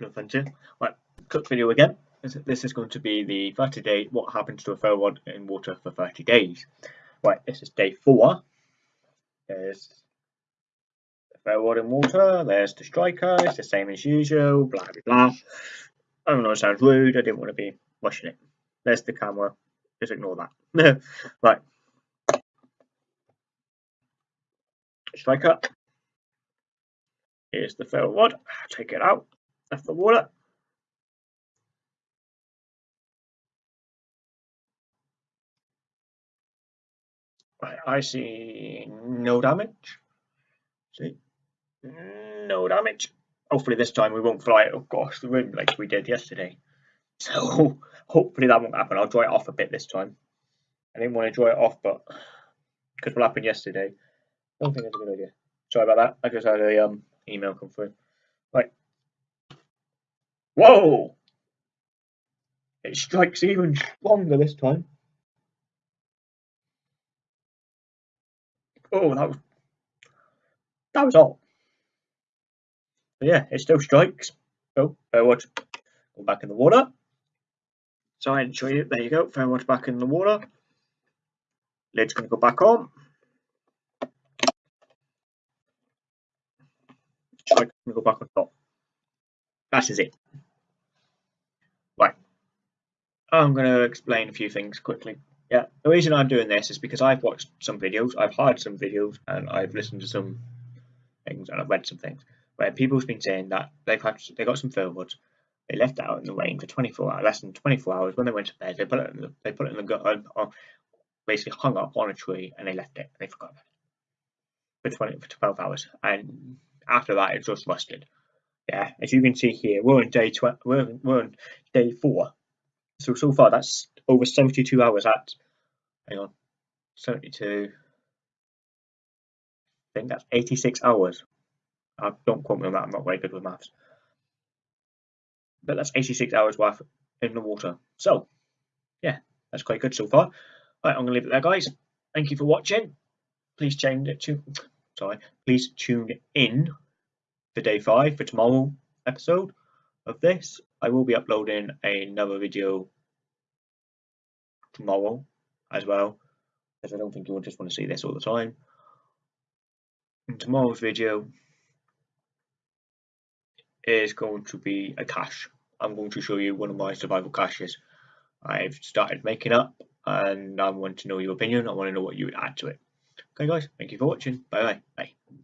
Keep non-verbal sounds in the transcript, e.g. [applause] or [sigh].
no fun too. Right, quick video again. This is going to be the 30 day what happens to a ferro rod in water for 30 days. Right, this is day four. There's the ferro rod in water, there's the striker, it's the same as usual, blah blah blah. I don't know, it sounds rude, I didn't want to be rushing it. There's the camera, just ignore that. [laughs] right. Striker. Here's the ferro rod, take it out, left the water. I see no damage. See, no damage. Hopefully this time we won't fly it across the room like we did yesterday. [laughs] So hopefully that won't happen. I'll dry it off a bit this time. I didn't want to dry it off, but because what happened yesterday, I don't think it's a good idea. Sorry about that. I just had a um email come through. Right. Whoa! It strikes even stronger this time. Oh, that was that was all. But yeah, it still strikes. Oh, watch. Go back in the water. So I didn't show you. There you go. Watch back in the water. Lid's going to go back on. Going to go back on top. That is it. I'm going to explain a few things quickly. Yeah, the reason I'm doing this is because I've watched some videos, I've heard some videos, and I've listened to some things, and I've read some things where people's been saying that they've had they got some rods, they left out in the rain for 24 hours, less than 24 hours. When they went to bed, they put it in the, they put it in the gut, um, or basically hung up on a tree, and they left it. And they forgot about it for 20 for 12 hours, and after that, it just rusted. Yeah, as you can see here, we're on day 12, we're, we're on day four. So so far, that's over 72 hours. At hang on, 72. I think that's 86 hours. I don't quote me on that. I'm not very good with maths. But that's 86 hours worth in the water. So, yeah, that's quite good so far. Right, I'm gonna leave it there, guys. Thank you for watching. Please change it to sorry. Please tune in for day five for tomorrow episode of this. I will be uploading another video tomorrow as well because I don't think you'll just want to see this all the time. Tomorrow's video is going to be a cache. I'm going to show you one of my survival caches I've started making up and I want to know your opinion. I want to know what you would add to it. Okay guys, thank you for watching. Bye bye. Bye.